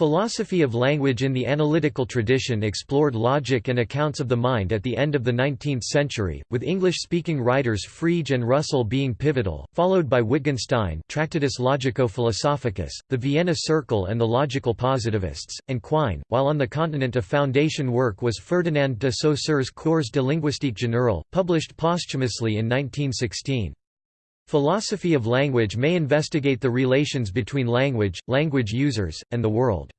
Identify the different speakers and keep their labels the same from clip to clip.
Speaker 1: Philosophy of language in the analytical tradition explored logic and accounts of the mind at the end of the 19th century, with English-speaking writers Frege and Russell being pivotal, followed by Wittgenstein Tractatus Logico-Philosophicus, the Vienna Circle and the logical positivists, and Quine, while on the continent a foundation work was Ferdinand de Saussure's Cours de linguistique générale, published posthumously in 1916. Philosophy of language may investigate the relations between language, language users, and the world.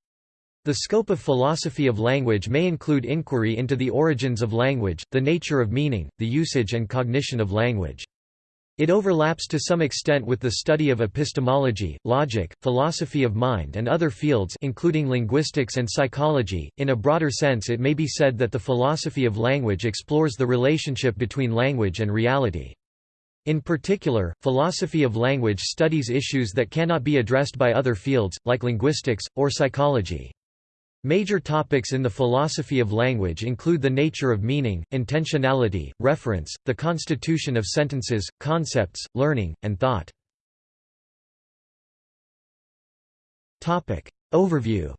Speaker 1: The scope of philosophy of language may include inquiry into the origins of language, the nature of meaning, the usage and cognition of language. It overlaps to some extent with the study of epistemology, logic, philosophy of mind and other fields including linguistics and psychology. In a broader sense it may be said that the philosophy of language explores the relationship between language and reality. In particular, philosophy of language studies issues that cannot be addressed by other fields, like linguistics, or psychology. Major topics in the philosophy of language include the nature of meaning, intentionality, reference, the constitution of sentences, concepts, learning, and thought. Overview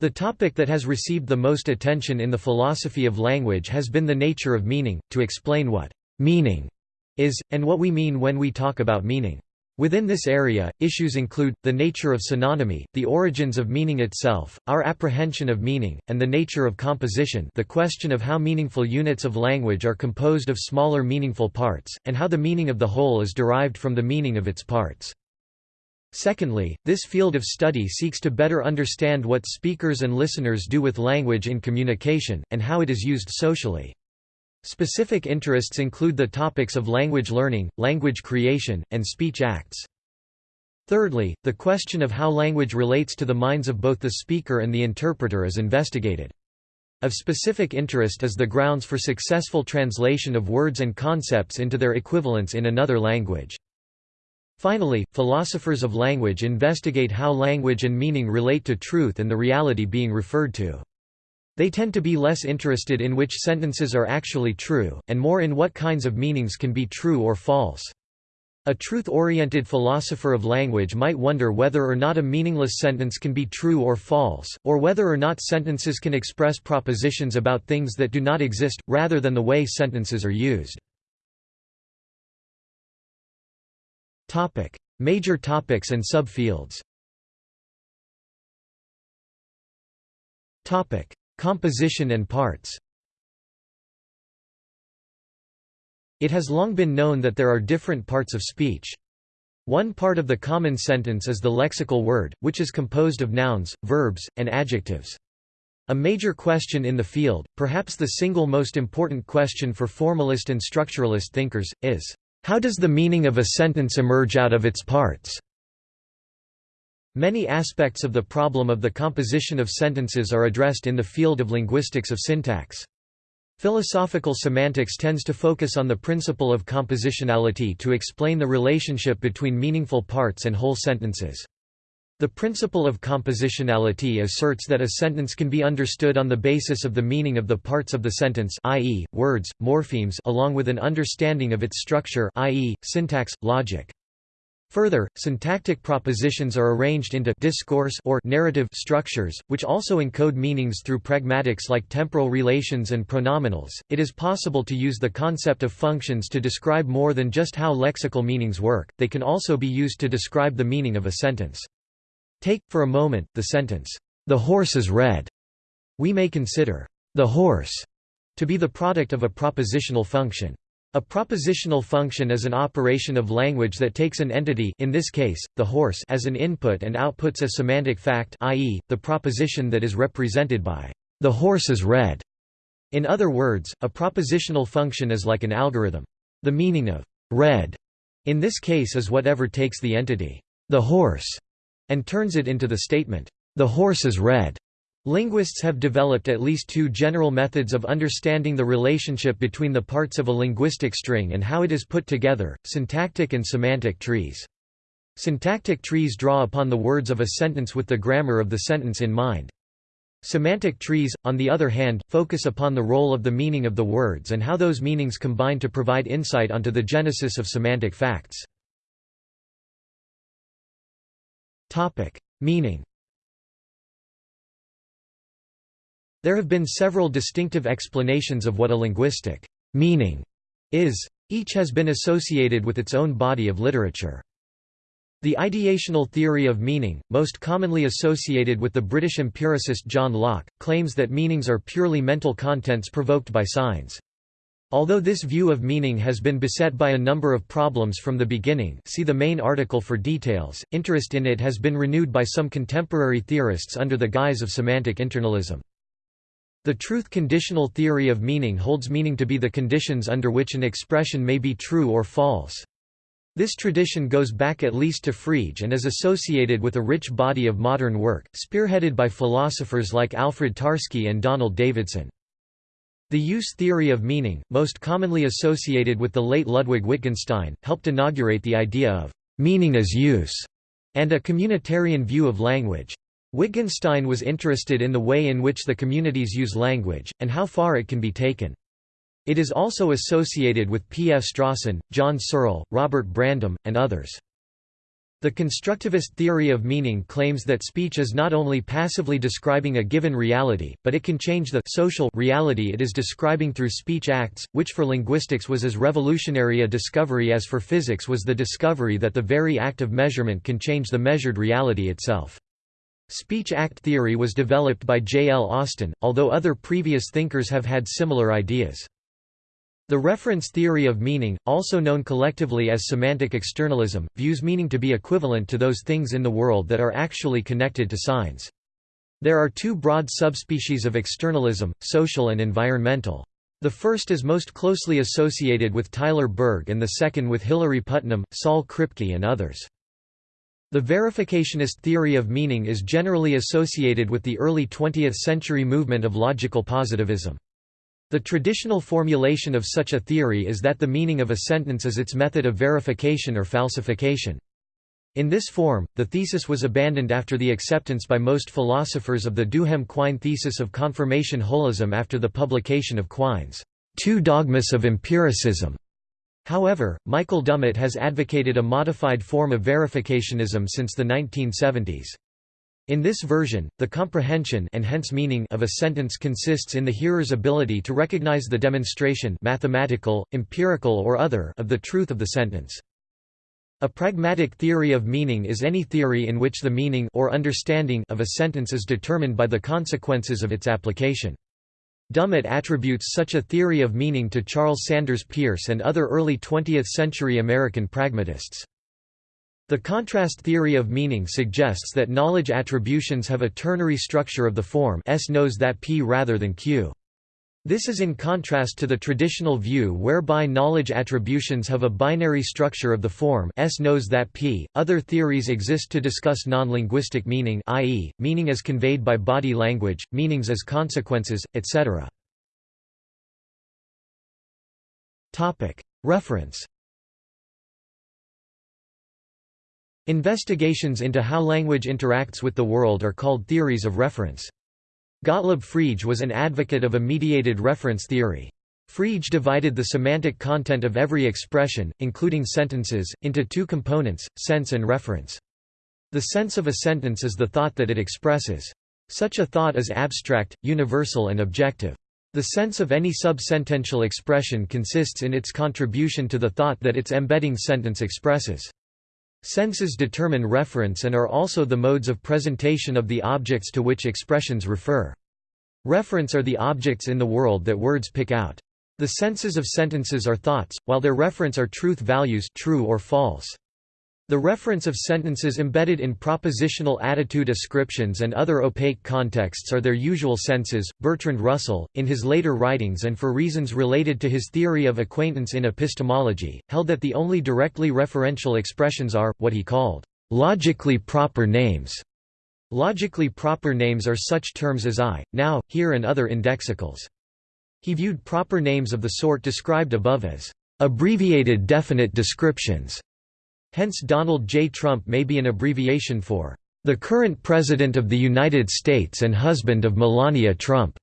Speaker 1: The topic that has received the most attention in the philosophy of language has been the nature of meaning, to explain what meaning is, and what we mean when we talk about meaning. Within this area, issues include, the nature of synonymy, the origins of meaning itself, our apprehension of meaning, and the nature of composition the question of how meaningful units of language are composed of smaller meaningful parts, and how the meaning of the whole is derived from the meaning of its parts. Secondly, this field of study seeks to better understand what speakers and listeners do with language in communication, and how it is used socially. Specific interests include the topics of language learning, language creation, and speech acts. Thirdly, the question of how language relates to the minds of both the speaker and the interpreter is investigated. Of specific interest is the grounds for successful translation of words and concepts into their equivalents in another language. Finally, philosophers of language investigate how language and meaning relate to truth and the reality being referred to. They tend to be less interested in which sentences are actually true, and more in what kinds of meanings can be true or false. A truth-oriented philosopher of language might wonder whether or not a meaningless sentence can be true or false, or whether or not sentences can express propositions about things that do not exist, rather than the way sentences are used. Topic: Major topics and subfields. Topic: Composition and parts. It has long been known that there are different parts of speech. One part of the common sentence is the lexical word, which is composed of nouns, verbs, and adjectives. A major question in the field, perhaps the single most important question for formalist and structuralist thinkers, is how does the meaning of a sentence emerge out of its parts? Many aspects of the problem of the composition of sentences are addressed in the field of linguistics of syntax. Philosophical semantics tends to focus on the principle of compositionality to explain the relationship between meaningful parts and whole sentences. The principle of compositionality asserts that a sentence can be understood on the basis of the meaning of the parts of the sentence i.e., words, morphemes along with an understanding of its structure i.e., syntax, logic. Further, syntactic propositions are arranged into discourse or narrative structures, which also encode meanings through pragmatics like temporal relations and pronominals. It is possible to use the concept of functions to describe more than just how lexical meanings work, they can also be used to describe the meaning of a sentence. Take, for a moment, the sentence, "'The horse is red'". We may consider, "'the horse' to be the product of a propositional function. A propositional function is an operation of language that takes an entity in this case, the horse as an input and outputs a semantic fact i.e., the proposition that is represented by "'the horse is red'". In other words, a propositional function is like an algorithm. The meaning of "'red' in this case is whatever takes the entity "'the horse' and turns it into the statement, "'The horse is red'". Linguists have developed at least two general methods of understanding the relationship between the parts of a linguistic string and how it is put together, syntactic and semantic trees. Syntactic trees draw upon the words of a sentence with the grammar of the sentence in mind. Semantic trees, on the other hand, focus upon the role of the meaning of the words and how those meanings combine to provide insight onto the genesis of semantic facts. Topic: Meaning. There have been several distinctive explanations of what a linguistic meaning is. Each has been associated with its own body of literature. The ideational theory of meaning, most commonly associated with the British empiricist John Locke, claims that meanings are purely mental contents provoked by signs. Although this view of meaning has been beset by a number of problems from the beginning see the main article for details, interest in it has been renewed by some contemporary theorists under the guise of semantic internalism. The truth-conditional theory of meaning holds meaning to be the conditions under which an expression may be true or false. This tradition goes back at least to Frege and is associated with a rich body of modern work, spearheaded by philosophers like Alfred Tarski and Donald Davidson. The use theory of meaning, most commonly associated with the late Ludwig Wittgenstein, helped inaugurate the idea of meaning as use and a communitarian view of language. Wittgenstein was interested in the way in which the communities use language, and how far it can be taken. It is also associated with P. F. Strawson, John Searle, Robert Brandom, and others. The constructivist theory of meaning claims that speech is not only passively describing a given reality, but it can change the social reality it is describing through speech acts, which for linguistics was as revolutionary a discovery as for physics was the discovery that the very act of measurement can change the measured reality itself. Speech act theory was developed by J. L. Austin, although other previous thinkers have had similar ideas. The reference theory of meaning, also known collectively as semantic externalism, views meaning to be equivalent to those things in the world that are actually connected to signs. There are two broad subspecies of externalism, social and environmental. The first is most closely associated with Tyler Burge and the second with Hilary Putnam, Saul Kripke and others. The verificationist theory of meaning is generally associated with the early 20th century movement of logical positivism. The traditional formulation of such a theory is that the meaning of a sentence is its method of verification or falsification. In this form, the thesis was abandoned after the acceptance by most philosophers of the Duhem-Quine thesis of confirmation holism after the publication of Quine's Two Dogmas of Empiricism. However, Michael Dummett has advocated a modified form of verificationism since the 1970s. In this version, the comprehension and hence meaning of a sentence consists in the hearer's ability to recognize the demonstration mathematical, empirical or other of the truth of the sentence. A pragmatic theory of meaning is any theory in which the meaning or understanding of a sentence is determined by the consequences of its application. Dummett attributes such a theory of meaning to Charles Sanders Peirce and other early 20th-century American pragmatists. The contrast theory of meaning suggests that knowledge attributions have a ternary structure of the form S knows that P rather than Q. This is in contrast to the traditional view whereby knowledge attributions have a binary structure of the form S knows that P. Other theories exist to discuss non-linguistic meaning i.e., meaning as conveyed by body language, meanings as consequences, etc. Reference Investigations into how language interacts with the world are called theories of reference. Gottlob Frege was an advocate of a mediated reference theory. Frege divided the semantic content of every expression, including sentences, into two components, sense and reference. The sense of a sentence is the thought that it expresses. Such a thought is abstract, universal and objective. The sense of any subsentential expression consists in its contribution to the thought that its embedding sentence expresses. Senses determine reference and are also the modes of presentation of the objects to which expressions refer. Reference are the objects in the world that words pick out. The senses of sentences are thoughts, while their reference are truth values true or false. The reference of sentences embedded in propositional attitude ascriptions and other opaque contexts are their usual senses. Bertrand Russell, in his later writings and for reasons related to his theory of acquaintance in epistemology, held that the only directly referential expressions are, what he called, logically proper names. Logically proper names are such terms as I, now, here and other indexicals. He viewed proper names of the sort described above as abbreviated definite descriptions Hence Donald J. Trump may be an abbreviation for, "...the current President of the United States and husband of Melania Trump."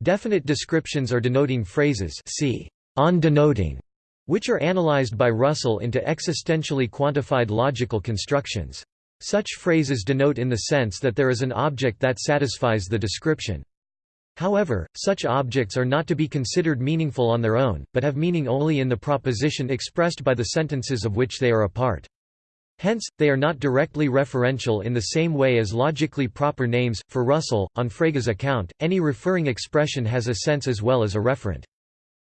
Speaker 1: Definite descriptions are denoting phrases see, on denoting, which are analyzed by Russell into existentially quantified logical constructions. Such phrases denote in the sense that there is an object that satisfies the description. However, such objects are not to be considered meaningful on their own, but have meaning only in the proposition expressed by the sentences of which they are a part. Hence, they are not directly referential in the same way as logically proper names. For Russell, on Frege's account, any referring expression has a sense as well as a referent.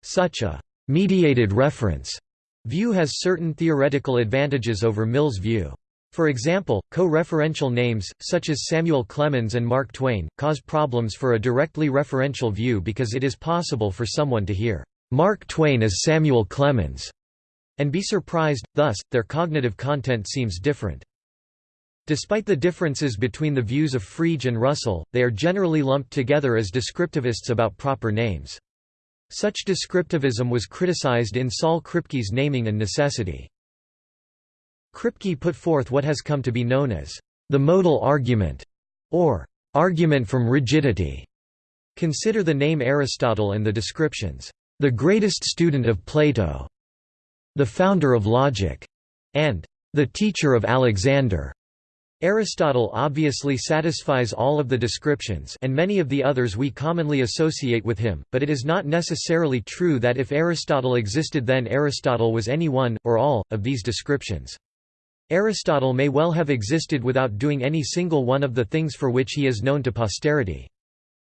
Speaker 1: Such a mediated reference view has certain theoretical advantages over Mill's view. For example, co-referential names, such as Samuel Clemens and Mark Twain, cause problems for a directly referential view because it is possible for someone to hear, "'Mark Twain is Samuel Clemens' and be surprised, thus, their cognitive content seems different. Despite the differences between the views of Frege and Russell, they are generally lumped together as descriptivists about proper names. Such descriptivism was criticized in Saul Kripke's Naming and Necessity. Kripke put forth what has come to be known as the modal argument, or argument from rigidity. Consider the name Aristotle and the descriptions, the greatest student of Plato, the founder of logic, and the teacher of Alexander. Aristotle obviously satisfies all of the descriptions and many of the others we commonly associate with him, but it is not necessarily true that if Aristotle existed then Aristotle was any one, or all, of these descriptions. Aristotle may well have existed without doing any single one of the things for which he is known to posterity.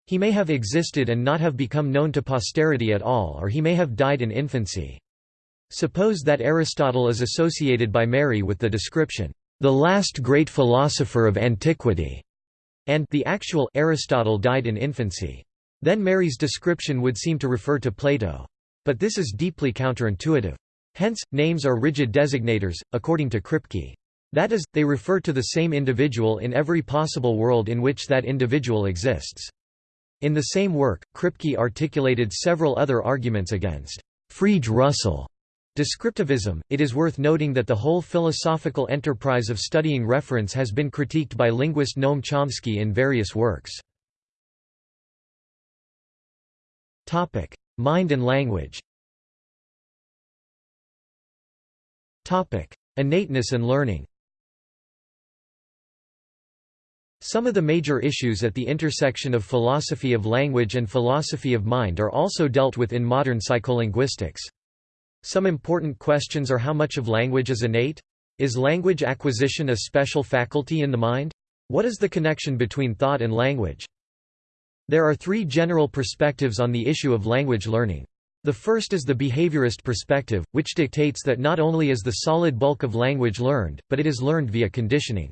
Speaker 1: He may have existed and not have become known to posterity at all or he may have died in infancy. Suppose that Aristotle is associated by Mary with the description, "...the last great philosopher of antiquity", and the actual Aristotle died in infancy. Then Mary's description would seem to refer to Plato. But this is deeply counterintuitive. Hence, names are rigid designators, according to Kripke. That is, they refer to the same individual in every possible world in which that individual exists. In the same work, Kripke articulated several other arguments against Frege-Russell descriptivism. It is worth noting that the whole philosophical enterprise of studying reference has been critiqued by linguist Noam Chomsky in various works. Mind and language. Innateness and learning Some of the major issues at the intersection of philosophy of language and philosophy of mind are also dealt with in modern psycholinguistics. Some important questions are how much of language is innate? Is language acquisition a special faculty in the mind? What is the connection between thought and language? There are three general perspectives on the issue of language learning. The first is the behaviorist perspective, which dictates that not only is the solid bulk of language learned, but it is learned via conditioning.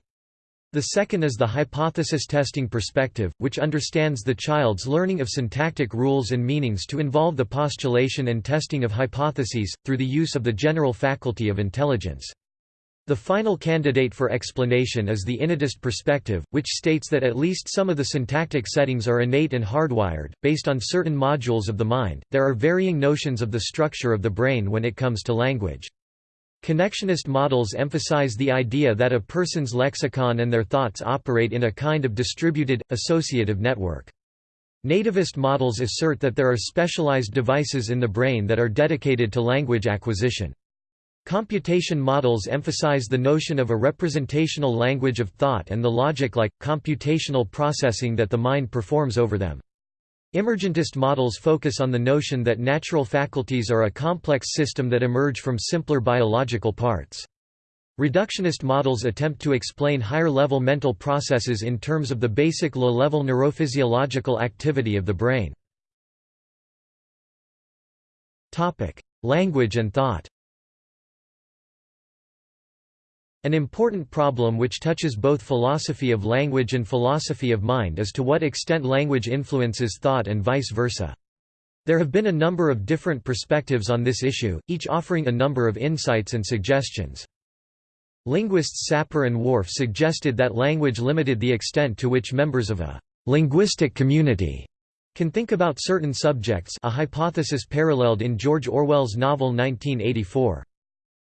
Speaker 1: The second is the hypothesis testing perspective, which understands the child's learning of syntactic rules and meanings to involve the postulation and testing of hypotheses, through the use of the general faculty of intelligence. The final candidate for explanation is the innatist perspective, which states that at least some of the syntactic settings are innate and hardwired, based on certain modules of the mind. There are varying notions of the structure of the brain when it comes to language. Connectionist models emphasize the idea that a person's lexicon and their thoughts operate in a kind of distributed, associative network. Nativist models assert that there are specialized devices in the brain that are dedicated to language acquisition. Computation models emphasize the notion of a representational language of thought and the logic-like, computational processing that the mind performs over them. Emergentist models focus on the notion that natural faculties are a complex system that emerge from simpler biological parts. Reductionist models attempt to explain higher-level mental processes in terms of the basic low-level neurophysiological activity of the brain. Language and thought An important problem which touches both philosophy of language and philosophy of mind is to what extent language influences thought and vice versa. There have been a number of different perspectives on this issue, each offering a number of insights and suggestions. Linguists Sapir and Whorf suggested that language limited the extent to which members of a linguistic community can think about certain subjects a hypothesis paralleled in George Orwell's novel 1984.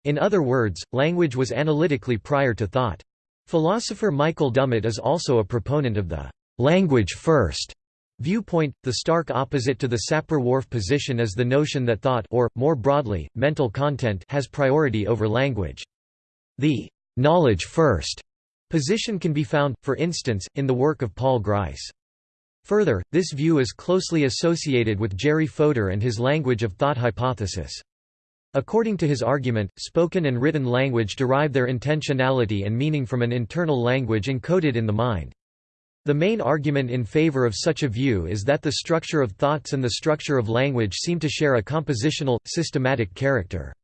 Speaker 1: In other words, language was analytically prior to thought. Philosopher Michael Dummett is also a proponent of the language first viewpoint. The stark opposite to the Sapir-Whorf position is the notion that thought or, more broadly, mental content has priority over language. The knowledge first Position can be found, for instance, in the work of Paul Grice. Further, this view is closely associated with Jerry Fodor and his language of thought hypothesis. According to his argument, spoken and written language derive their intentionality and meaning from an internal language encoded in the mind. The main argument in favor of such a view is that the structure of thoughts and the structure of language seem to share a compositional, systematic character.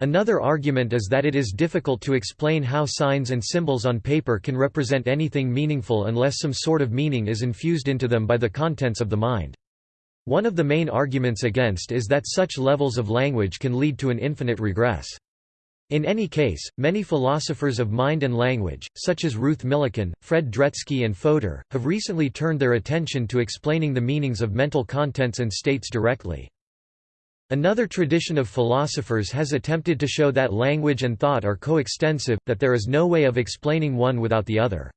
Speaker 1: Another argument is that it is difficult to explain how signs and symbols on paper can represent anything meaningful unless some sort of meaning is infused into them by the contents of the mind. One of the main arguments against is that such levels of language can lead to an infinite regress. In any case, many philosophers of mind and language, such as Ruth Millikan, Fred Dretske and Fodor, have recently turned their attention to explaining the meanings of mental contents and states directly. Another tradition of philosophers has attempted to show that language and thought are coextensive, that there is no way of explaining one without the other.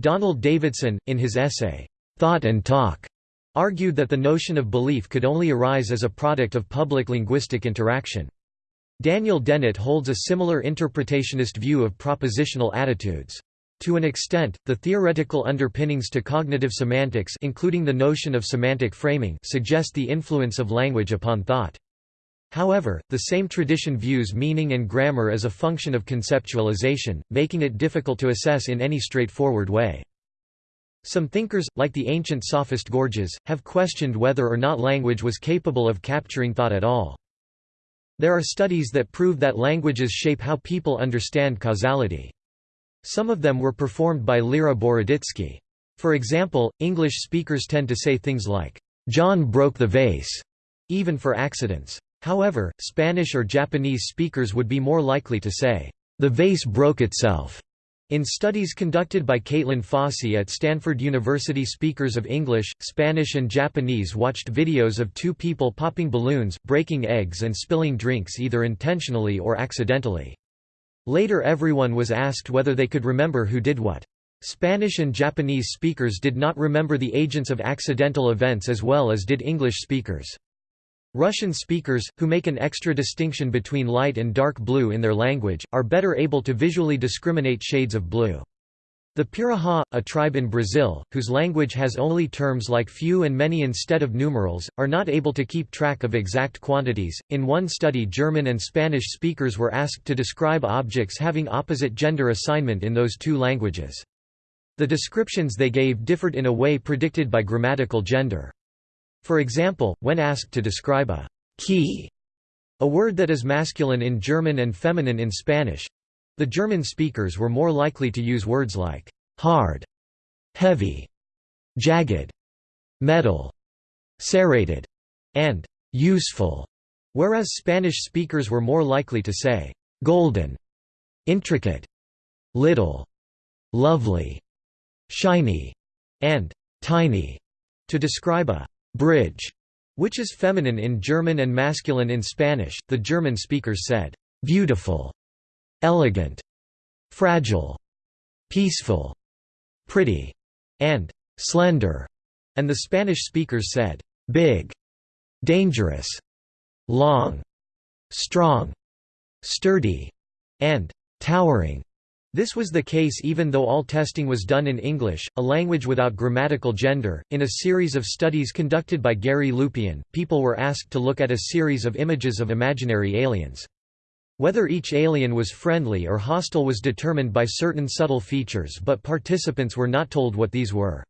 Speaker 1: Donald Davidson, in his essay, Thought and Talk, argued that the notion of belief could only arise as a product of public linguistic interaction. Daniel Dennett holds a similar interpretationist view of propositional attitudes. To an extent, the theoretical underpinnings to cognitive semantics including the notion of semantic framing suggest the influence of language upon thought. However, the same tradition views meaning and grammar as a function of conceptualization, making it difficult to assess in any straightforward way. Some thinkers, like the ancient sophist Gorgias, have questioned whether or not language was capable of capturing thought at all. There are studies that prove that languages shape how people understand causality. Some of them were performed by Lera Boroditsky. For example, English speakers tend to say things like, "'John broke the vase' even for accidents. However, Spanish or Japanese speakers would be more likely to say, "'The vase broke itself' In studies conducted by Caitlin Fausey at Stanford University speakers of English, Spanish and Japanese watched videos of two people popping balloons, breaking eggs and spilling drinks either intentionally or accidentally. Later everyone was asked whether they could remember who did what. Spanish and Japanese speakers did not remember the agents of accidental events as well as did English speakers. Russian speakers, who make an extra distinction between light and dark blue in their language, are better able to visually discriminate shades of blue. The Piraha, a tribe in Brazil, whose language has only terms like few and many instead of numerals, are not able to keep track of exact quantities. In one study, German and Spanish speakers were asked to describe objects having opposite gender assignment in those two languages. The descriptions they gave differed in a way predicted by grammatical gender. For example, when asked to describe a key, a word that is masculine in German and feminine in Spanish, the German speakers were more likely to use words like hard, heavy, jagged, metal, serrated, and useful, whereas Spanish speakers were more likely to say golden, intricate, little, lovely, shiny, and tiny. To describe a bridge, which is feminine in German and masculine in Spanish. The German speakers said beautiful elegant, fragile, peaceful, pretty, and slender, and the Spanish speakers said big, dangerous, long, strong, sturdy, and towering. This was the case even though all testing was done in English, a language without grammatical gender. In a series of studies conducted by Gary Lupyan, people were asked to look at a series of images of imaginary aliens. Whether each alien was friendly or hostile was determined by certain subtle features but participants were not told what these were.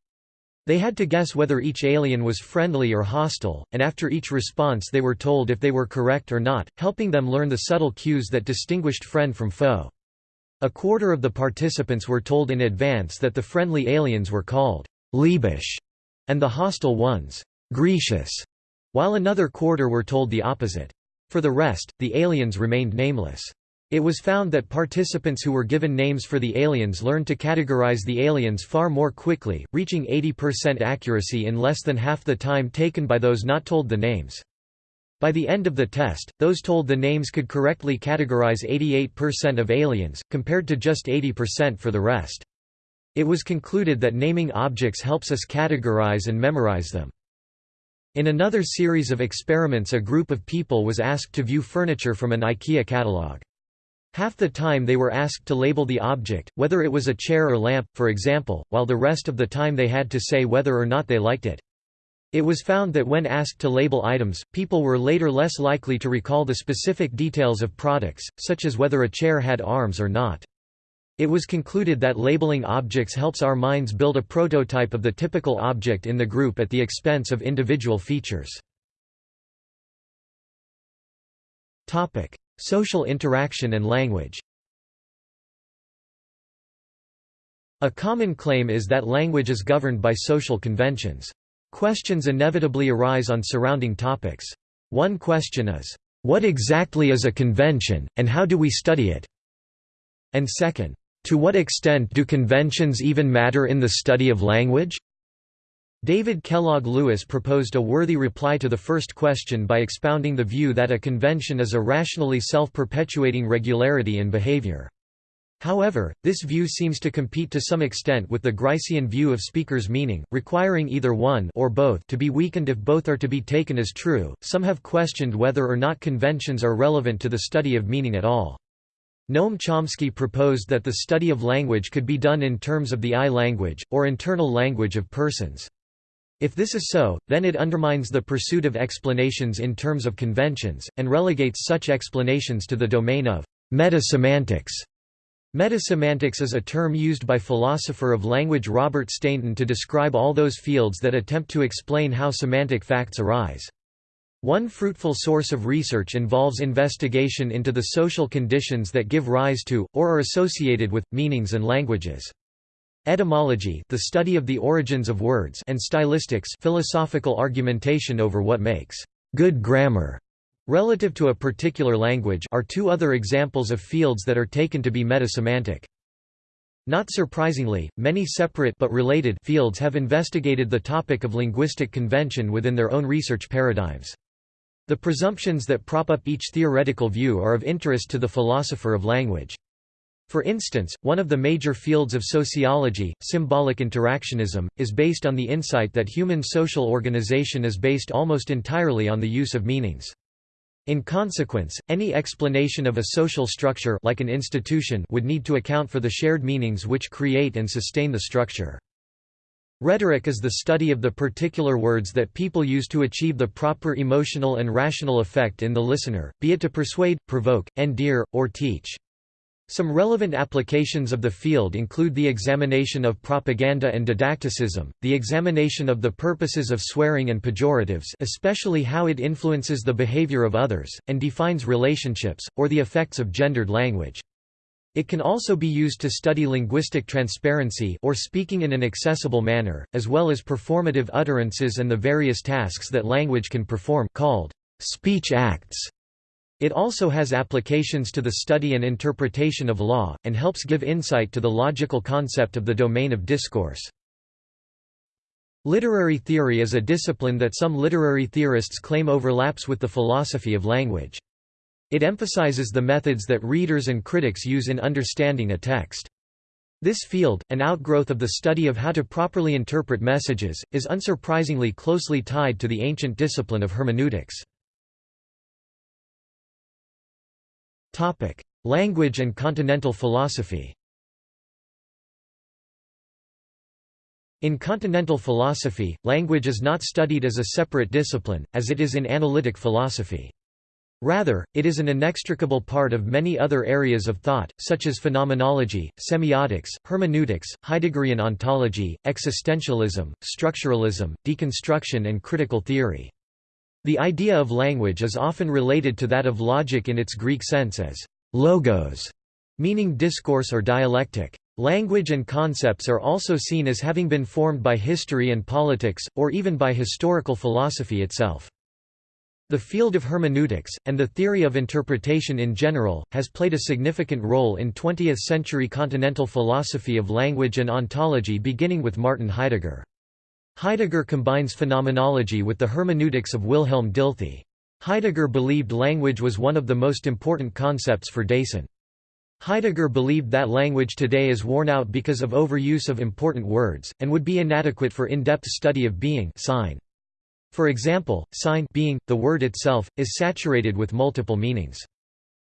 Speaker 1: They had to guess whether each alien was friendly or hostile, and after each response they were told if they were correct or not, helping them learn the subtle cues that distinguished friend from foe. A quarter of the participants were told in advance that the friendly aliens were called Liebisch and the hostile ones Grecius, while another quarter were told the opposite. For the rest, the aliens remained nameless. It was found that participants who were given names for the aliens learned to categorize the aliens far more quickly, reaching 80% accuracy in less than half the time taken by those not told the names. By the end of the test, those told the names could correctly categorize 88% of aliens, compared to just 80% for the rest. It was concluded that naming objects helps us categorize and memorize them. In another series of experiments a group of people was asked to view furniture from an IKEA catalog. Half the time they were asked to label the object, whether it was a chair or lamp, for example, while the rest of the time they had to say whether or not they liked it. It was found that when asked to label items, people were later less likely to recall the specific details of products, such as whether a chair had arms or not. It was concluded that labeling objects helps our minds build a prototype of the typical object in the group at the expense of individual features. Topic: Social interaction and language A common claim is that language is governed by social conventions. Questions inevitably arise on surrounding topics. One question is, "'What exactly is a convention, and how do we study it?' And second, "'To what extent do conventions even matter in the study of language?' David Kellogg Lewis proposed a worthy reply to the first question by expounding the view that a convention is a rationally self-perpetuating regularity in behavior. However, this view seems to compete to some extent with the Gricean view of speaker's meaning, requiring either one or both to be weakened if both are to be taken as true. Some have questioned whether or not conventions are relevant to the study of meaning at all. Noam Chomsky proposed that the study of language could be done in terms of the I language, or internal language of persons. If this is so, then it undermines the pursuit of explanations in terms of conventions, and relegates such explanations to the domain of metasemantics. Metasemantics is a term used by philosopher of language Robert Stainton to describe all those fields that attempt to explain how semantic facts arise. One fruitful source of research involves investigation into the social conditions that give rise to, or are associated with, meanings and languages. Etymology the study of the origins of words and stylistics philosophical argumentation over what makes good grammar relative to a particular language are two other examples of fields that are taken to be metasemantic. Not surprisingly, many separate but related fields have investigated the topic of linguistic convention within their own research paradigms. The presumptions that prop up each theoretical view are of interest to the philosopher of language. For instance, one of the major fields of sociology, symbolic interactionism, is based on the insight that human social organization is based almost entirely on the use of meanings. In consequence, any explanation of a social structure like an institution would need to account for the shared meanings which create and sustain the structure. Rhetoric is the study of the particular words that people use to achieve the proper emotional and rational effect in the listener, be it to persuade, provoke, endear, or teach. Some relevant applications of the field include the examination of propaganda and didacticism, the examination of the purposes of swearing and pejoratives especially how it influences the behavior of others, and defines relationships, or the effects of gendered language. It can also be used to study linguistic transparency or speaking in an accessible manner, as well as performative utterances and the various tasks that language can perform called speech acts. It also has applications to the study and interpretation of law, and helps give insight to the logical concept of the domain of discourse. Literary theory is a discipline that some literary theorists claim overlaps with the philosophy of language. It emphasizes the methods that readers and critics use in understanding a text. This field, an outgrowth of the study of how to properly interpret messages, is unsurprisingly closely tied to the ancient discipline of hermeneutics. Language and continental philosophy In continental philosophy, language is not studied as a separate discipline, as it is in analytic philosophy. Rather, it is an inextricable part of many other areas of thought, such as phenomenology, semiotics, hermeneutics, Heideggerian ontology, existentialism, structuralism, deconstruction and critical theory. The idea of language is often related to that of logic in its Greek sense as logos, meaning discourse or dialectic. Language and concepts are also seen as having been formed by history and politics, or even by historical philosophy itself. The field of hermeneutics, and the theory of interpretation in general, has played a significant role in 20th-century continental philosophy of language and ontology beginning with Martin Heidegger. Heidegger combines phenomenology with the hermeneutics of Wilhelm Dilthey. Heidegger believed language was one of the most important concepts for Dasein. Heidegger believed that language today is worn out because of overuse of important words, and would be inadequate for in-depth study of being Sein. For example, Sein being, the word itself, is saturated with multiple meanings.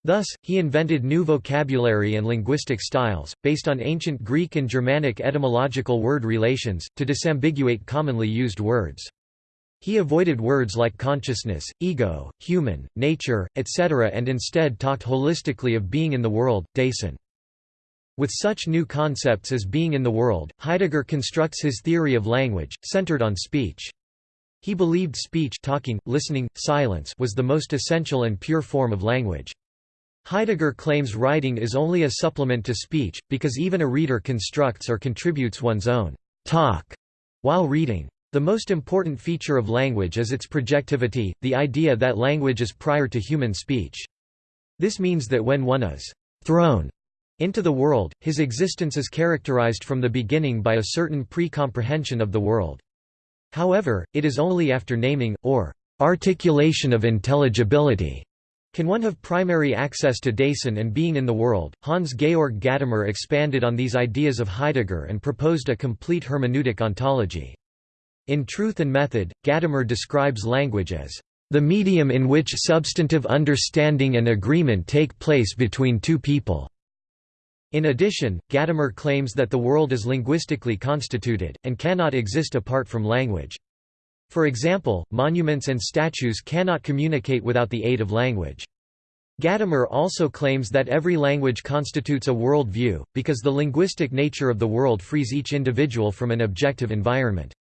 Speaker 1: Thus, he invented new vocabulary and linguistic styles, based on ancient Greek and Germanic etymological word relations, to disambiguate commonly used words. He avoided words like consciousness, ego, human, nature, etc. and instead talked holistically of being in the world, Dasein. With such new concepts as being in the world, Heidegger constructs his theory of language, centered on speech. He believed speech talking, listening, silence was the most essential and pure form of language. Heidegger claims writing is only a supplement to speech, because even a reader constructs or contributes one's own talk while reading. The most important feature of language is its projectivity, the idea that language is prior to human speech. This means that when one is thrown into the world, his existence is characterized from the beginning by a certain pre-comprehension of the world. However, it is only after naming, or articulation of intelligibility, can one have primary access to Dasein and being in the world? Hans Georg Gadamer expanded on these ideas of Heidegger and proposed a complete hermeneutic ontology. In Truth and Method, Gadamer describes language as the medium in which substantive understanding and agreement take place between two people. In addition, Gadamer claims that the world is linguistically constituted, and cannot exist apart from language. For example, monuments and statues cannot communicate without the aid of language. Gadamer also claims that every language constitutes a world view, because the linguistic nature of the world frees each individual from an objective environment.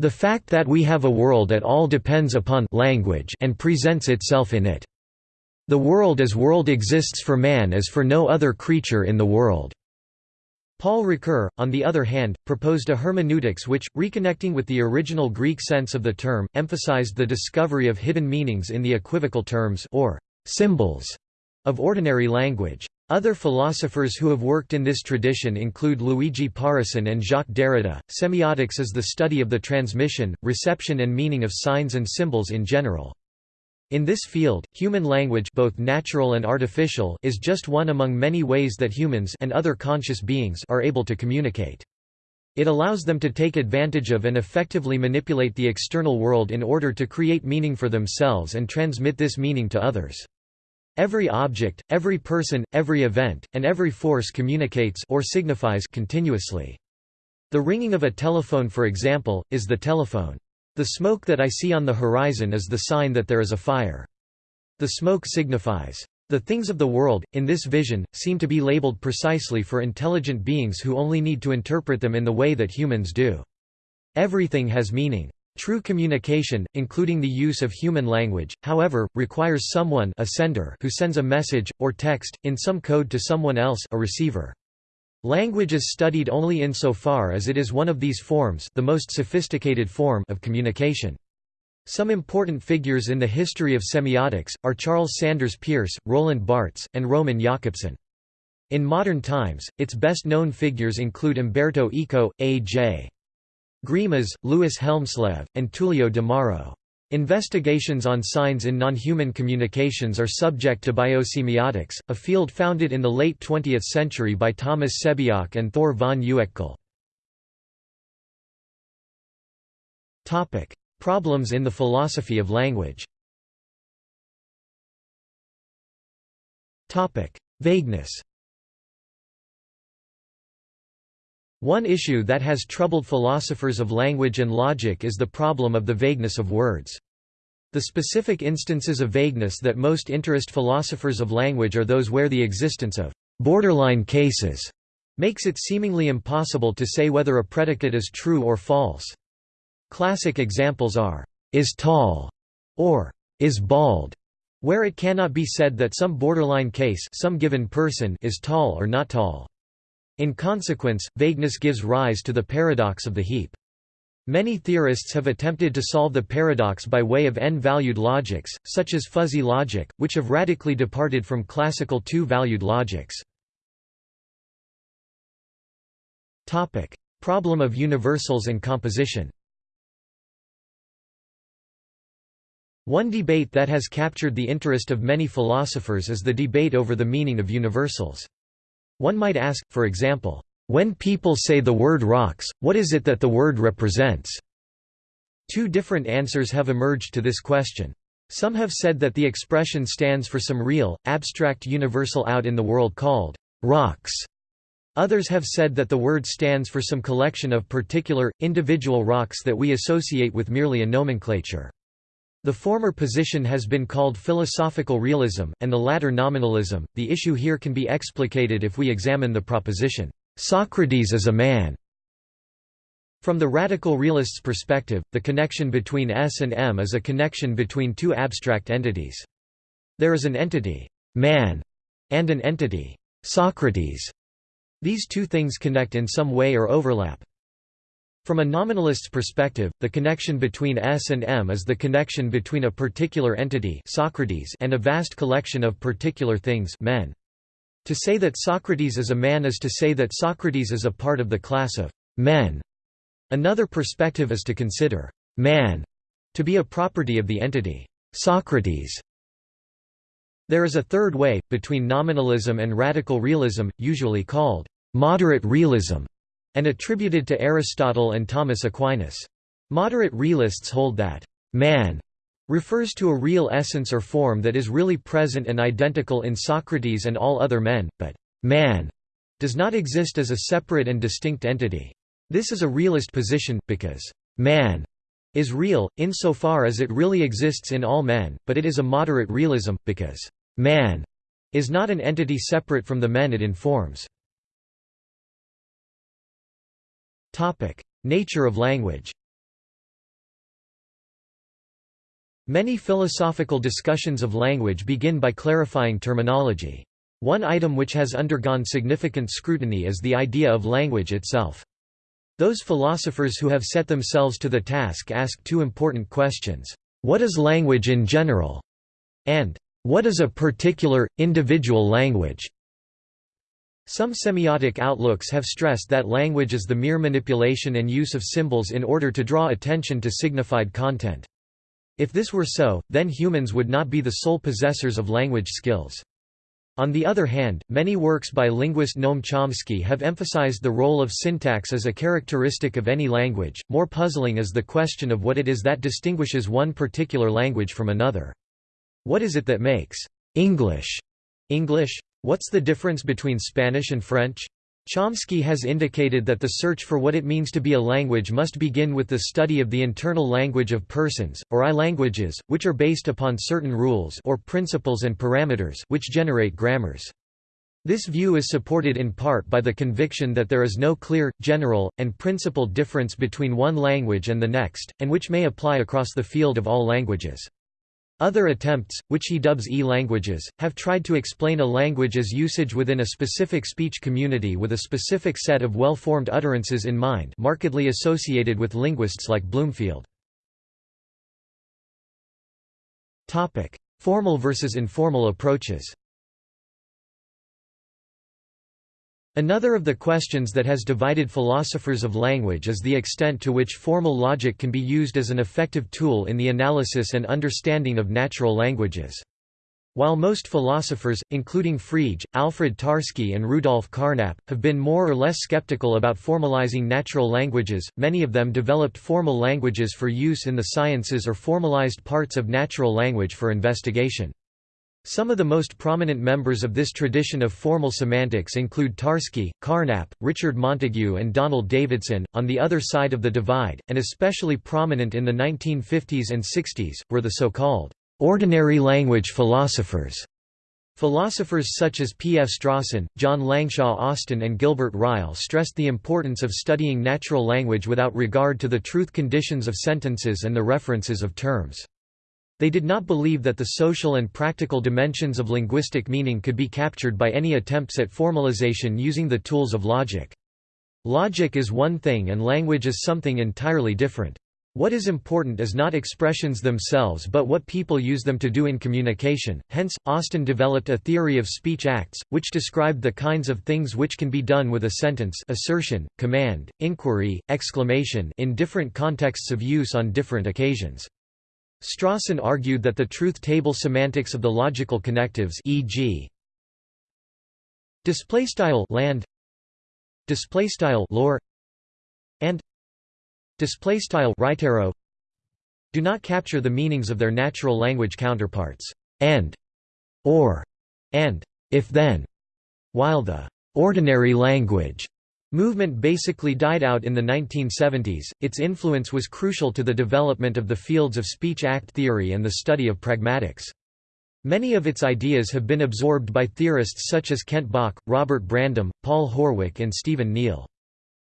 Speaker 1: The fact that we have a world at all depends upon language and presents itself in it. The world as world exists for man as for no other creature in the world. Paul Ricoeur, on the other hand, proposed a hermeneutics which, reconnecting with the original Greek sense of the term, emphasized the discovery of hidden meanings in the equivocal terms or symbols of ordinary language. Other philosophers who have worked in this tradition include Luigi Pareyson and Jacques Derrida. Semiotics is the study of the transmission, reception and meaning of signs and symbols in general. In this field, human language both natural and artificial is just one among many ways that humans and other conscious beings are able to communicate. It allows them to take advantage of and effectively manipulate the external world in order to create meaning for themselves and transmit this meaning to others. Every object, every person, every event, and every force communicates or signifies continuously. The ringing of a telephone for example, is the telephone. The smoke that I see on the horizon is the sign that there is a fire. The smoke signifies. The things of the world, in this vision, seem to be labeled precisely for intelligent beings who only need to interpret them in the way that humans do. Everything has meaning. True communication, including the use of human language, however, requires someone a sender who sends a message, or text, in some code to someone else a receiver. Language is studied only insofar as it is one of these forms the most sophisticated form of communication. Some important figures in the history of semiotics, are Charles Sanders Peirce, Roland Barthes, and Roman Jakobson. In modern times, its best known figures include Umberto Eco, A.J. Greimas, Louis Hjelmslev, and Tullio de Mauro. Investigations on signs in non-human communications are subject to biosemiotics, a field founded in the late 20th century by Thomas Sebeok and Thure von Uexküll. Problems in the philosophy of language Topic: Vagueness One issue that has troubled philosophers of language and logic is the problem of the vagueness of words. The specific instances of vagueness that most interest philosophers of language are those where the existence of borderline cases makes it seemingly impossible to say whether a predicate is true or false. Classic examples are, is tall, or is bald, where it cannot be said that some borderline case some given person is tall or not tall. In consequence, vagueness gives rise to the paradox of the heap. Many theorists have attempted to solve the paradox by way of n-valued logics, such as fuzzy logic, which have radically departed from classical two-valued logics. Topic: Problem of universals and composition One debate that has captured the interest of many philosophers is the debate over the meaning of universals. One might ask, for example, when people say the word rocks, what is it that the word represents? Two different answers have emerged to this question. Some have said that the expression stands for some real, abstract universal out in the world called rocks. Others have said that the word stands for some collection of particular, individual rocks that we associate with merely a nomenclature. The former position has been called philosophical realism, and the latter nominalism. The issue here can be explicated if we examine the proposition, Socrates is a man. From the radical realist's perspective, the connection between S and M is a connection between two abstract entities. There is an entity, man, and an entity, Socrates. These two things connect in some way or overlap. From a nominalist's perspective, the connection between S and M is the connection between a particular entity Socrates and a vast collection of particular things men. To say that Socrates is a man is to say that Socrates is a part of the class of men. Another perspective is to consider man to be a property of the entity Socrates. There is a third way, between nominalism and radical realism, usually called moderate realism, and attributed to Aristotle and Thomas Aquinas. Moderate realists hold that man refers to a real essence or form that is really present and identical in Socrates and all other men, but man does not exist as a separate and distinct entity. This is a realist position, because man is real, insofar as it really exists in all men, but it is a moderate realism, because man is not an entity separate from the men it informs. Nature of language Many philosophical discussions of language begin by clarifying terminology. One item which has undergone significant scrutiny is the idea of language itself. Those philosophers who have set themselves to the task ask two important questions. What is language in general? And what is a particular, individual language? Some semiotic outlooks have stressed that language is the mere manipulation and use of symbols in order to draw attention to signified content. If this were so, then humans would not be the sole possessors of language skills. On the other hand, many works by linguist Noam Chomsky have emphasized the role of syntax as a characteristic of any language. More puzzling is the question of what it is that distinguishes one particular language from another. What is it that makes English English? What's the difference between Spanish and French? Chomsky has indicated that the search for what it means to be a language must begin with the study of the internal language of persons, or I-languages, which are based upon certain rules or principles and parameters which generate grammars. This view is supported in part by the conviction that there is no clear, general, and principled difference between one language and the next, and which may apply across the field of all languages. Other attempts, which he dubs E-languages, have tried to explain a language as usage within a specific speech community with a specific set of well-formed utterances in mind markedly associated with linguists like Bloomfield. Formal versus informal approaches Another of the questions that has divided philosophers of language is the extent to which formal logic can be used as an effective tool in the analysis and understanding of natural languages. While most philosophers, including Frege, Alfred Tarski and Rudolf Carnap, have been more or less skeptical about formalizing natural languages, many of them developed formal languages for use in the sciences or formalized parts of natural language for investigation. Some of the most prominent members of this tradition of formal semantics include Tarski, Carnap, Richard Montague, and Donald Davidson. On the other side of the divide, and especially prominent in the 1950s and 60s, were the so called ordinary language philosophers. Philosophers such as P. F. Strawson, John Langshaw Austin and Gilbert Ryle stressed the importance of studying natural language without regard to the truth conditions of sentences and the references of terms. They did not believe that the social and practical dimensions of linguistic meaning could be captured by any attempts at formalization using the tools of logic. Logic is one thing and language is something entirely different. What is important is not expressions themselves but what people use them to do in communication, hence, Austin developed a theory of speech acts, which described the kinds of things which can be done with a sentence assertion, command, inquiry, exclamation in different contexts of use on different occasions. Strawson argued that the truth table semantics of the logical connectives e.g. display style land display style lore and display style right arrow do not capture the meanings of their natural language counterparts, and, or, and, if then, while the ordinary language movement basically died out in the 1970s, its influence was crucial to the development of the fields of speech-act theory and the study of pragmatics. Many of its ideas have been absorbed by theorists such as Kent Bach, Robert Brandom, Paul Horwich and Stephen Neale.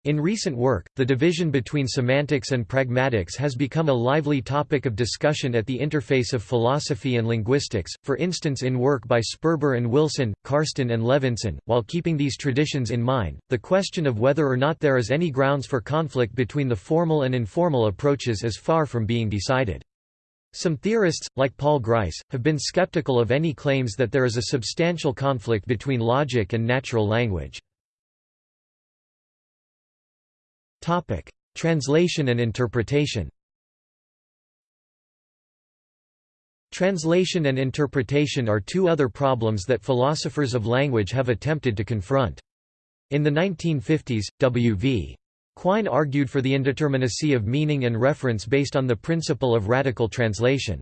Speaker 1: In recent work, the division between semantics and pragmatics has become a lively topic of discussion at the interface of philosophy and linguistics, for instance in work by Sperber and Wilson, Carston and Levinson. While keeping these traditions in mind, the question of whether or not there is any grounds for conflict between the formal and informal approaches is far from being decided. Some theorists, like Paul Grice, have been skeptical of any claims that there is a substantial conflict between logic and natural language. Topic: Translation and interpretation. Translation and interpretation are two other problems that philosophers of language have attempted to confront. In the 1950s, W.V. Quine argued for the indeterminacy of meaning and reference based on the principle of radical translation.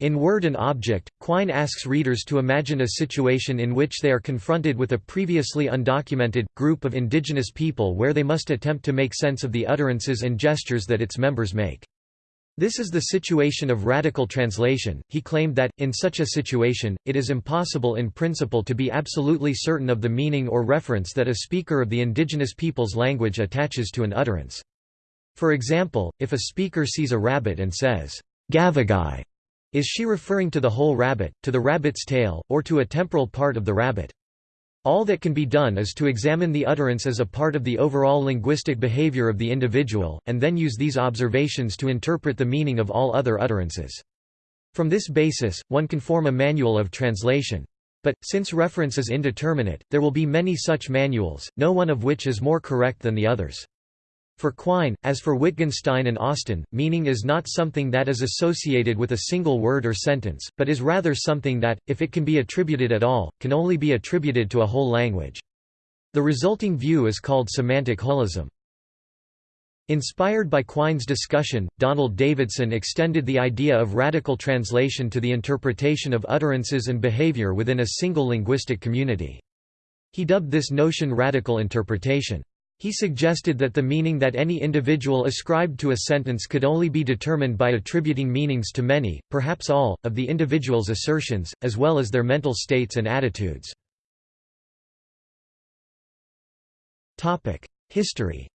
Speaker 1: In Word and Object, Quine asks readers to imagine a situation in which they are confronted with a previously undocumented, group of indigenous people where they must attempt to make sense of the utterances and gestures that its members make. This is the situation of radical translation. He claimed that, in such a situation, it is impossible in principle to be absolutely certain of the meaning or reference that a speaker of the indigenous people's language attaches to an utterance. For example, if a speaker sees a rabbit and says, Gavagai, is she referring to the whole rabbit, to the rabbit's tail, or to a temporal part of the rabbit? All that can be done is to examine the utterance as a part of the overall linguistic behavior of the individual, and then use these observations to interpret the meaning of all other utterances. From this basis, one can form a manual of translation. But, since reference is indeterminate, there will be many such manuals, no one of which is more correct than the others. For Quine, as for Wittgenstein and Austin, meaning is not something that is associated with a single word or sentence, but is rather something that, if it can be attributed at all, can only be attributed to a whole language. The resulting view is called semantic holism. Inspired by Quine's discussion, Donald Davidson extended the idea of radical translation to the interpretation of utterances and behavior within a single linguistic community. He dubbed this notion radical interpretation. He suggested that the meaning that any individual ascribed to a sentence could only be determined by attributing meanings to many, perhaps all, of the individual's assertions, as well as their mental states and attitudes. History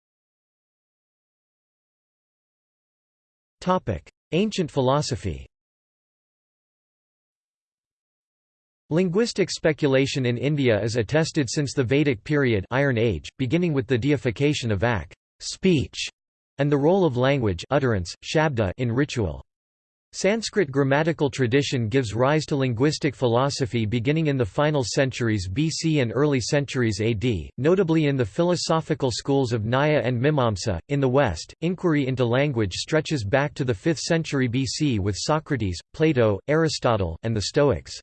Speaker 1: Ancient philosophy Linguistic speculation in India is attested since the Vedic period Iron Age, beginning with the deification of Vak speech, and the role of language utterance, shabda in ritual. Sanskrit grammatical tradition gives rise to linguistic philosophy beginning in the final centuries BC and early centuries AD, notably in the philosophical schools of Nyaya and Mimamsa. In the West, inquiry into language stretches back to the 5th century BC with Socrates, Plato, Aristotle, and the Stoics.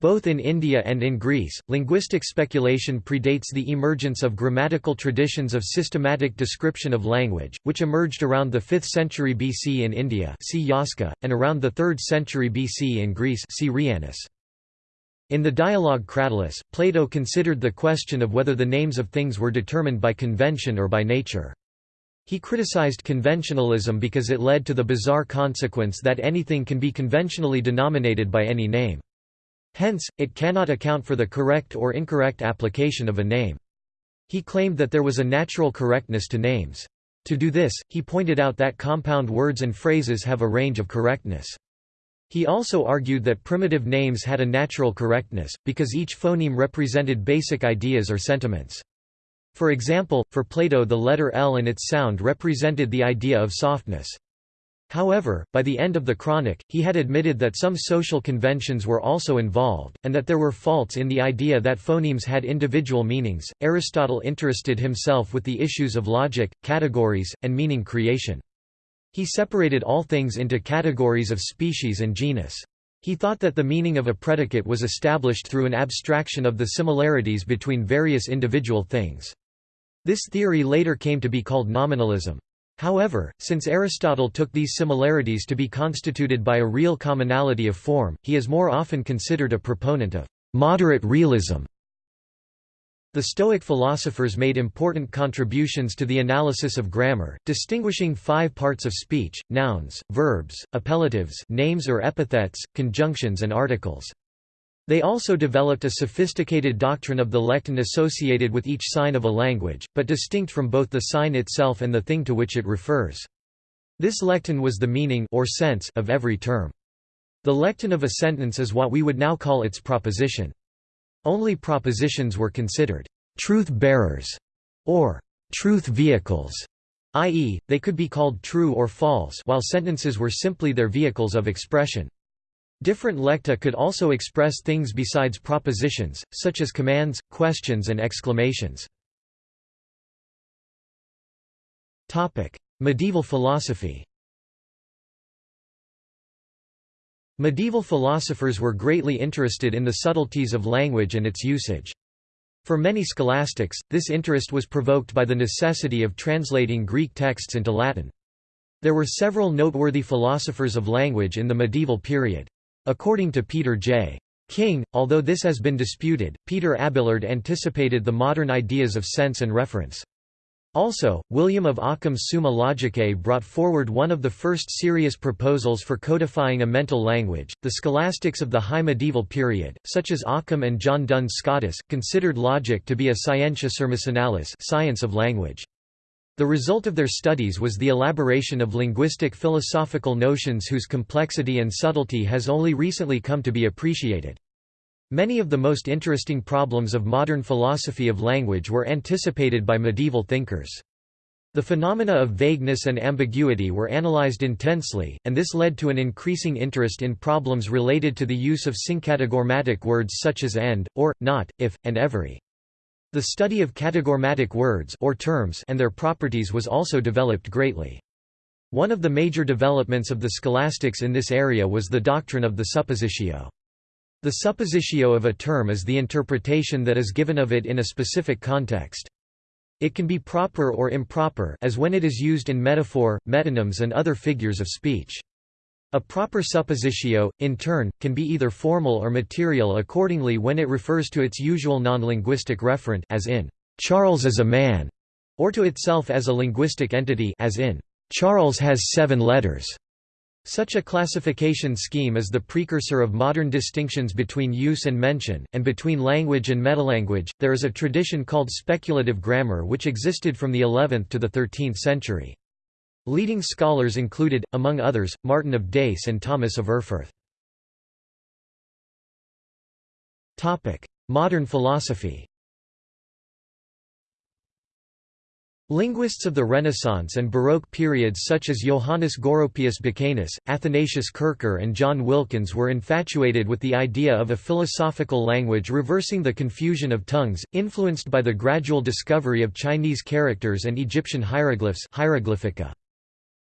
Speaker 1: Both in India and in Greece, linguistic speculation predates the emergence of grammatical traditions of systematic description of language, which emerged around the 5th century BC in India see Yaska, and around the 3rd century BC in Greece see. In the dialogue Cratylus, Plato considered the question of whether the names of things were determined by convention or by nature. He criticized conventionalism because it led to the bizarre consequence that anything can be conventionally denominated by any name. Hence, it cannot account for the correct or incorrect application of a name. He claimed that there was a natural correctness to names. To do this, he pointed out that compound words and phrases have a range of correctness. He also argued that primitive names had a natural correctness, because each phoneme represented basic ideas or sentiments. For example, for Plato the letter L and its sound represented the idea of softness. However, by the end of the Chronic, he had admitted that some social conventions were also involved, and that there were faults in the idea that phonemes had individual meanings. Aristotle interested himself with the issues of logic, categories, and meaning creation. He separated all things into categories of species and genus. He thought that the meaning of a predicate was established through an abstraction of the similarities between various individual things. This theory later came to be called nominalism. However, since Aristotle took these similarities to be constituted by a real commonality of form, he is more often considered a proponent of moderate realism. The Stoic philosophers made important contributions to the analysis of grammar, distinguishing five parts of speech, nouns, verbs, appellatives names or epithets, conjunctions and articles. They also developed a sophisticated doctrine of the lecton associated with each sign of a language, but distinct from both the sign itself and the thing to which it refers. This lecton was the meaning or sense of every term. The lecton of a sentence is what we would now call its proposition. Only propositions were considered truth-bearers or truth vehicles, i.e., they could be called true or false while sentences were simply their vehicles of expression. Different lecta could also express things besides propositions, such as commands, questions and exclamations. Medieval philosophy Medieval philosophers were greatly interested in the subtleties of language and its usage. For many scholastics, this interest was provoked by the necessity of translating Greek texts into Latin. There were several noteworthy philosophers of language in the medieval period. According to Peter J. King, although this has been disputed, Peter Abelard anticipated the modern ideas of sense and reference. Also, William of Occam's Summa Logicae brought forward one of the first serious proposals for codifying a mental language. The scholastics of the High Medieval period, such as Occam and John Duns Scotus, considered logic to be a scientia sermocinalis, science of language. The result of their studies was the elaboration of linguistic philosophical notions whose complexity and subtlety has only recently come to be appreciated. Many of the most interesting problems of modern philosophy of language were anticipated by medieval thinkers. The phenomena of vagueness and ambiguity were analyzed intensely, and this led to an increasing interest in problems related to the use of syncategorematic words such as and, or, not, if, and every. The study of categorematic words or terms and their properties was also developed greatly. One of the major developments of the scholastics in this area was the doctrine of the suppositio. The suppositio of a term is the interpretation that is given of it in a specific context. It can be proper or improper as when it is used in metaphor, metonyms and other figures of speech. A proper suppositio, in turn, can be either formal or material accordingly when it refers to its usual non-linguistic referent as in, "'Charles is a man' or to itself as a linguistic entity as in, "'Charles has seven letters' Such a classification scheme is the precursor of modern distinctions between use and mention, and between language and metalanguage. There is a tradition called speculative grammar which existed from the 11th to the 13th century. Leading scholars included, among others, Martin of Dace and Thomas of Erfurt. Modern philosophy Linguists of the Renaissance and Baroque periods such as Johannes Goropius Becanus, Athanasius Kircher and John Wilkins were infatuated with the idea of a philosophical language reversing the confusion of tongues, influenced by the gradual discovery of Chinese characters and Egyptian hieroglyphs hieroglyphica.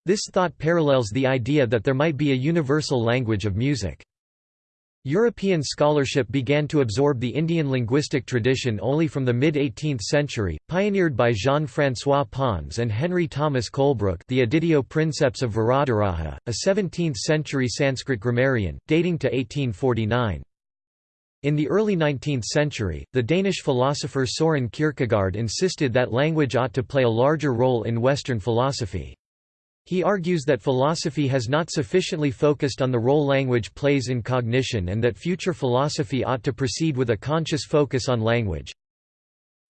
Speaker 1: This thought parallels the idea that there might be a universal language of music. European scholarship began to absorb the Indian linguistic tradition only from the mid-18th century, pioneered by Jean-François Pons and Henry Thomas Colebrooke the Editio Princeps of Varadaraja, a 17th-century Sanskrit grammarian, dating to 1849. In the early 19th century, the Danish philosopher Soren Kierkegaard insisted that language ought to play a larger role in Western philosophy. He argues that philosophy has not sufficiently focused on the role language plays in cognition and that future philosophy ought to proceed with a conscious focus on language.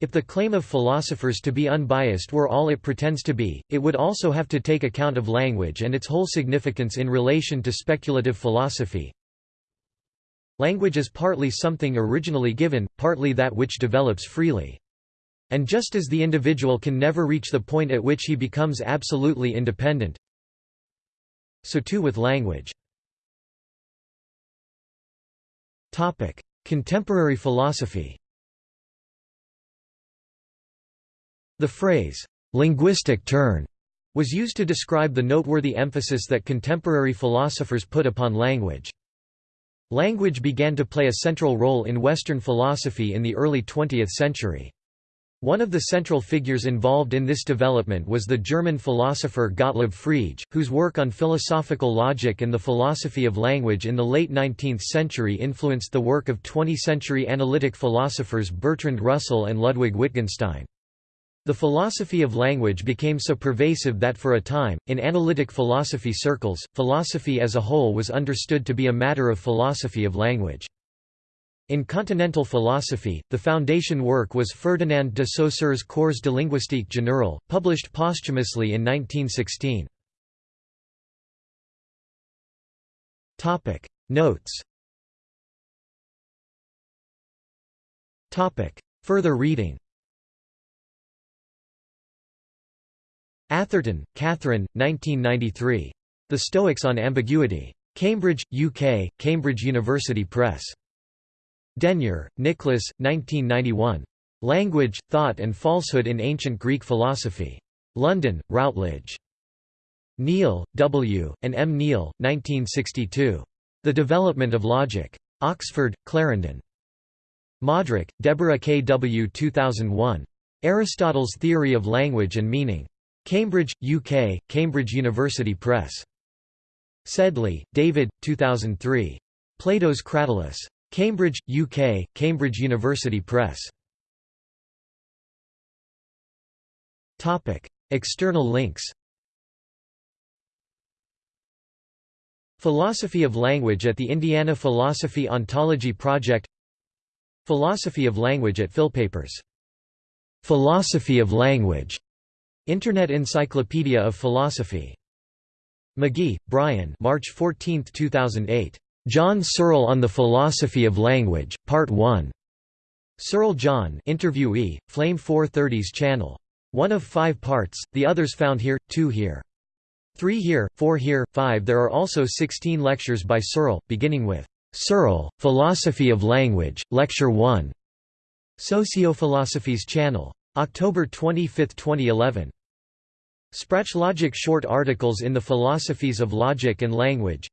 Speaker 1: If the claim of philosophers to be unbiased were all it pretends to be, it would also have to take account of language and its whole significance in relation to speculative philosophy. Language is partly something originally given, partly that which develops freely. And just as the individual can never reach the point at which he becomes absolutely independent, so too with language. Topic: Contemporary philosophy The phrase, "'linguistic turn' was used to describe the noteworthy emphasis that contemporary philosophers put upon language. Language began to play a central role in Western philosophy in the early 20th century. One of the central figures involved in this development was the German philosopher Gottlob Frege, whose work on philosophical logic and the philosophy of language in the late 19th century influenced the work of 20th-century analytic philosophers Bertrand Russell and Ludwig Wittgenstein. The philosophy of language became so pervasive that for a time, in analytic philosophy circles, philosophy as a whole was understood to be a matter of philosophy of language. In continental philosophy, the foundation work was Ferdinand de Saussure's Cours de linguistique générale, published posthumously in 1916. Topic Notes Topic Further reading Atherton, Catherine, 1993. The Stoics on Ambiguity. Cambridge, UK, Cambridge University Press. Denyer, Nicholas, 1991. Language, Thought and Falsehood in Ancient Greek Philosophy. London, Routledge. Kneale, W., and M. Kneale, 1962. The Development of Logic. Oxford, Clarendon. Modrak, Deborah K. W. 2001. Aristotle's Theory of Language and Meaning. Cambridge, UK, Cambridge University Press. Sedley, David, 2003. Plato's Cratylus. Cambridge, UK, Cambridge University Press. External links Philosophy of Language at the Indiana Philosophy Ontology Project Philosophy of Language at Philpapers. Philosophy of Language. Internet Encyclopedia of Philosophy. Magee, Bryan March 14, 2008. John Searle on the Philosophy of Language, Part 1. Searle John interviewee, Flame 430's channel. One of five parts, the others found here, two here. Three here, four here, five There are also 16 lectures by Searle, beginning with, "'Searle, Philosophy of Language, Lecture 1". Sociophilosophy's channel. October 25, 2011. Sprachlogik short articles in the Philosophies of Logic and Language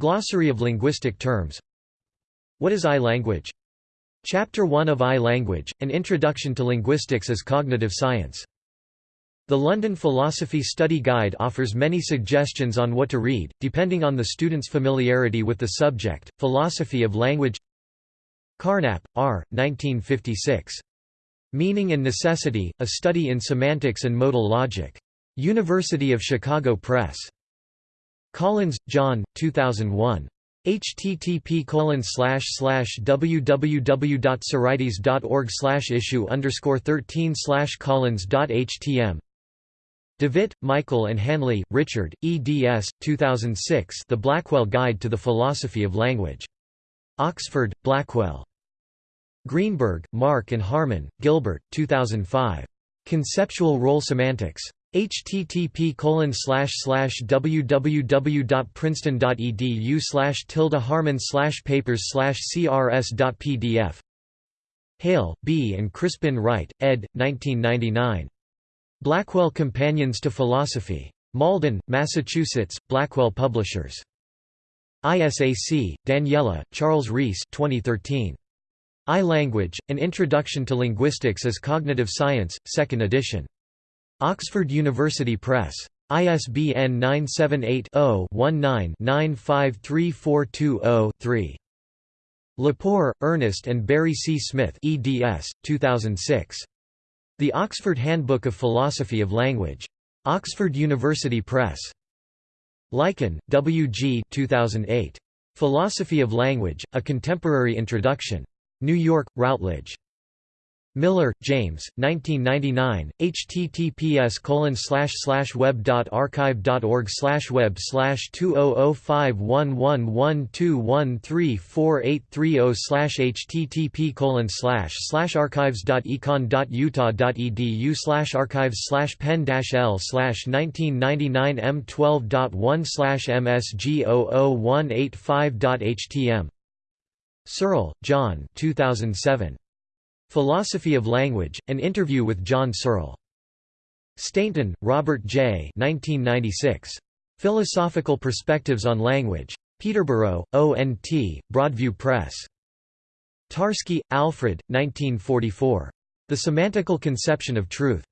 Speaker 1: Glossary of linguistic terms What is I-language? Chapter 1 of I-language, An Introduction to Linguistics as Cognitive Science. The London Philosophy Study Guide offers many suggestions on what to read, depending on the student's familiarity with the subject. Philosophy of Language Carnap, R. 1956. Meaning and Necessity, A Study in Semantics and Modal Logic. University of Chicago Press. Collins, John, 2001. http www.sorites.org issue underscore 13 collins.htm Devitt, Michael and Hanley, Richard, eds. 2006 The Blackwell Guide to the Philosophy of Language. Oxford, Blackwell. Greenberg, Mark and Harman, Gilbert, 2005. Conceptual Role Semantics http www.princeton.edu slash tilde harman slash papers slash crs.pdf Hale, B. and Crispin Wright, ed. 1999. Blackwell Companions to Philosophy. Malden, Massachusetts, Blackwell Publishers. ISAC, Daniela, Charles Rees 2013. I-Language, An Introduction to Linguistics as Cognitive Science, 2nd edition. Oxford University Press. ISBN 978-0-19-953420-3. Lepore, Ernest and Barry C. Smith eds. 2006. The Oxford Handbook of Philosophy of Language. Oxford University Press. Lycan, W. G. 2008. Philosophy of Language, A Contemporary Introduction. New York, Routledge. Miller, James, 1999, https web.archive.org web slash 20051112134830 http archives.econ.utah.edu archives dot econ dot utah dot edu slash archives slash pen l slash 1999 m12.1 msg00185.htm Searle, John 2007. Philosophy of Language, An Interview with John Searle. Stainton, Robert J. 1996. Philosophical Perspectives on Language. Peterborough, O.N.T., Broadview Press. Tarski, Alfred, 1944. The Semantical Conception of Truth.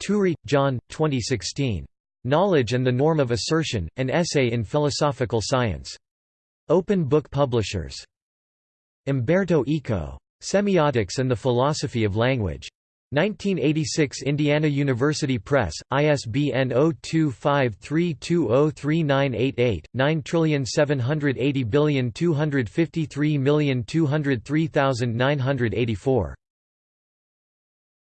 Speaker 1: Turri, John, 2016. Knowledge and the Norm of Assertion, An Essay in Philosophical Science. Open Book Publishers. Umberto Eco. Semiotics and the Philosophy of Language. 1986 Indiana University Press, ISBN 0253203988, 9780253202984.